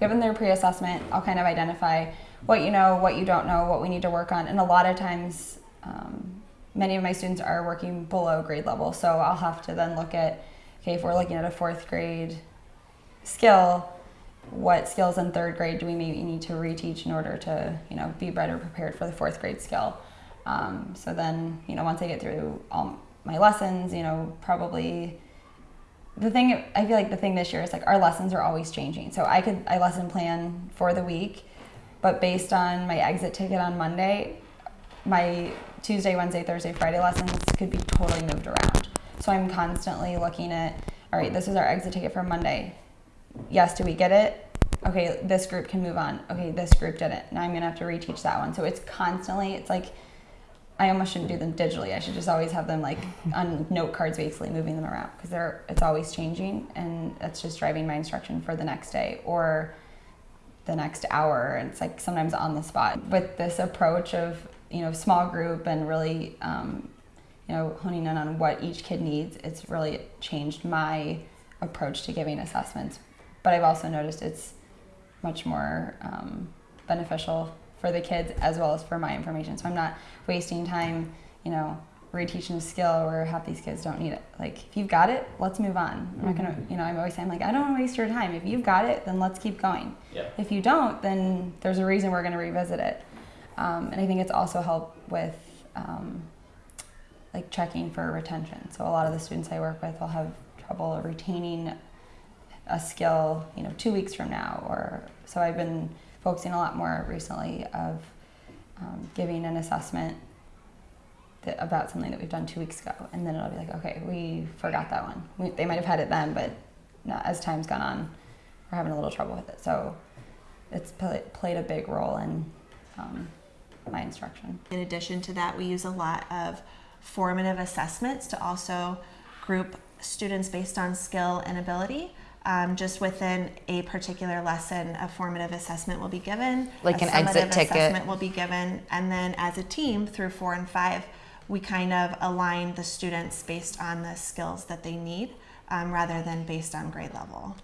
given their pre-assessment, I'll kind of identify what you know, what you don't know, what we need to work on, and a lot of times, um, many of my students are working below grade level, so I'll have to then look at, okay, if we're looking at a fourth grade skill, what skills in third grade do we maybe need to reteach in order to, you know, be better prepared for the fourth grade skill? Um, so then, you know, once I get through all my lessons, you know, probably the thing I feel like the thing this year is like our lessons are always changing. So I could I lesson plan for the week, but based on my exit ticket on Monday, my Tuesday, Wednesday, Thursday, Friday lessons could be totally moved around. So I'm constantly looking at all right, this is our exit ticket for Monday. Yes, do we get it? Okay, this group can move on. Okay, this group didn't. Now I'm gonna have to reteach that one. So it's constantly it's like I almost shouldn't do them digitally. I should just always have them like on note cards, basically moving them around because they're it's always changing, and that's just driving my instruction for the next day or the next hour. And it's like sometimes on the spot. With this approach of you know small group and really um, you know honing in on what each kid needs, it's really changed my approach to giving assessments. But I've also noticed it's much more um, beneficial for the kids as well as for my information. So I'm not wasting time, you know, reteaching a skill where half these kids don't need it. Like if you've got it, let's move on. I'm not gonna, mm-hmm. you know, I'm always saying like I don't want to waste your time. If you've got it, then let's keep going. Yeah. If you don't, then there's a reason we're gonna revisit it. Um, and I think it's also helped with um, like checking for retention. So a lot of the students I work with will have trouble retaining a skill, you know, two weeks from now, or so I've been focusing a lot more recently of um, giving an assessment that, about something that we've done two weeks ago, and then it'll be like, okay, we forgot that one. We, they might have had it then, but as time's gone on, we're having a little trouble with it. So it's play, played a big role in um, my instruction. In addition to that, we use a lot of formative assessments to also group students based on skill and ability um, just within a particular lesson, a formative assessment will be given. Like an exit ticket. assessment will be given. And then as a team through four and five, we kind of align the students based on the skills that they need um, rather than based on grade level.